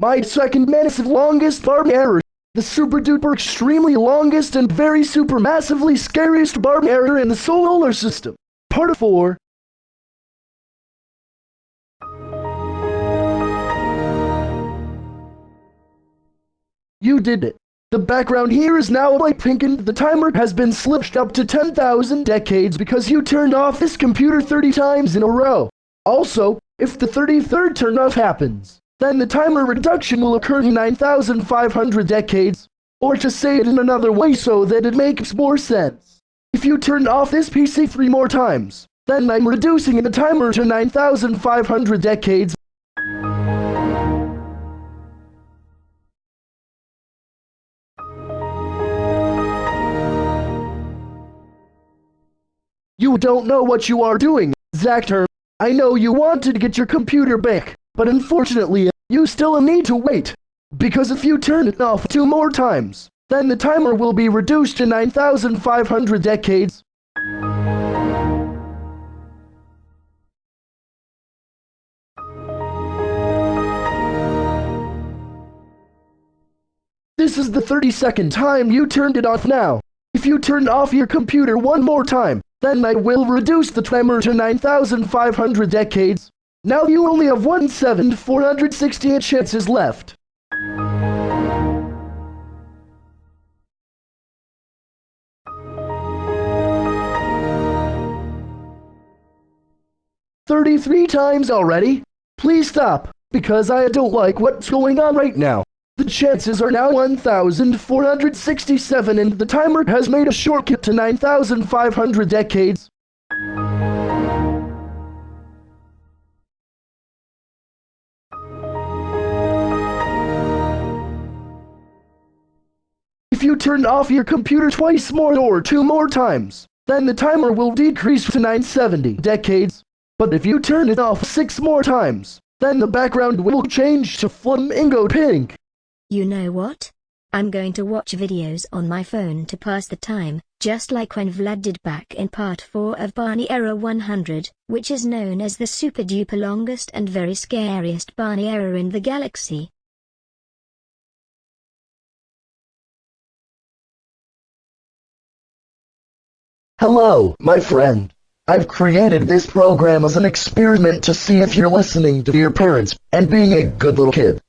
My second massive longest barb error. The super duper extremely longest and very super massively scariest barb error in the solar system. Part 4. You did it. The background here is now light pink and the timer has been slipped up to 10,000 decades because you turned off this computer 30 times in a row. Also, if the 33rd turn off happens, then the timer reduction will occur in 9,500 decades. Or to say it in another way so that it makes more sense. If you turn off this PC three more times, then I'm reducing the timer to 9,500 decades You don't know what you are doing, Zactor. I know you wanted to get your computer back, but unfortunately, you still need to wait. Because if you turn it off two more times, then the timer will be reduced to 9,500 decades. This is the 32nd time you turned it off now. If you turn off your computer one more time, then I will reduce the tremor to 9,500 decades. Now you only have 1 7 468 chances left. Thirty-three times already? Please stop, because I don't like what's going on right now. The chances are now 1,467 and the timer has made a shortcut to 9,500 decades. If you turn off your computer twice more or two more times, then the timer will decrease to 970 decades. But if you turn it off six more times, then the background will change to flamingo pink. You know what? I'm going to watch videos on my phone to pass the time, just like when Vlad did back in part 4 of Barney Error 100, which is known as the super duper longest and very scariest Barney Error in the galaxy. Hello, my friend. I've created this program as an experiment to see if you're listening to your parents and being a good little kid.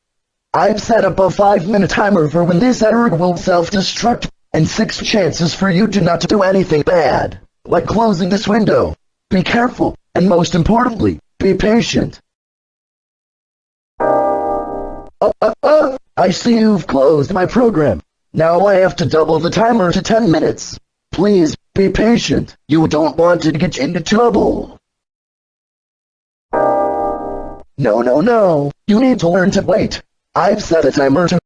I've set up a 5 minute timer for when this error will self-destruct, and 6 chances for you to not do anything bad, like closing this window. Be careful, and most importantly, be patient. Uh, uh, uh, I see you've closed my program. Now I have to double the timer to 10 minutes. Please, be patient. You don't want to get into trouble. No, no, no. You need to learn to wait. I've set a timer to...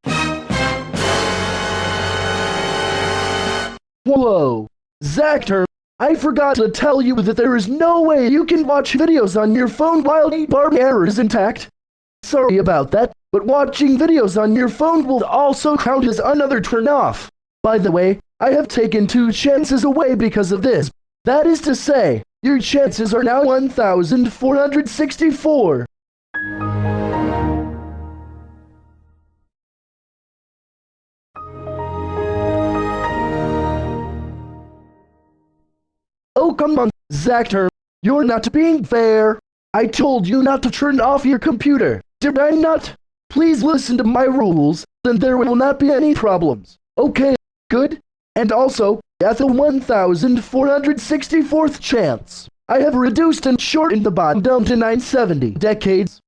Whoa! Zactor, I forgot to tell you that there is no way you can watch videos on your phone while the barb error is intact. Sorry about that, but watching videos on your phone will also count as another turn off. By the way, I have taken two chances away because of this. That is to say, your chances are now 1,464. Oh, come on, Zactor. You're not being fair. I told you not to turn off your computer. Did I not? Please listen to my rules, then there will not be any problems. Okay, good. And also, at the 1464th chance, I have reduced and shortened the bond down to 970 decades.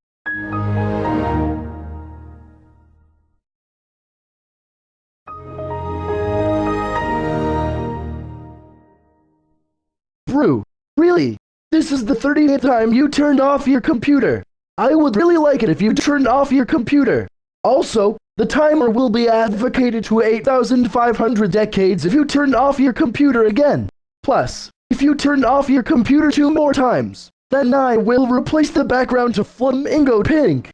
Brew, really? This is the 30th time you turned off your computer. I would really like it if you turned off your computer. Also, the timer will be advocated to 8,500 decades if you turn off your computer again. Plus, if you turn off your computer two more times, then I will replace the background to flamingo pink.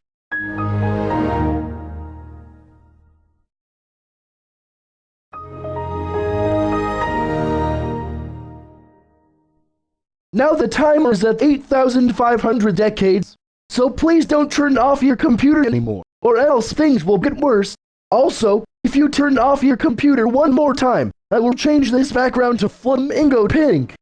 Now the timer is at 8,500 decades, so please don't turn off your computer anymore. Or else things will get worse. Also, if you turn off your computer one more time, I will change this background to flamingo pink.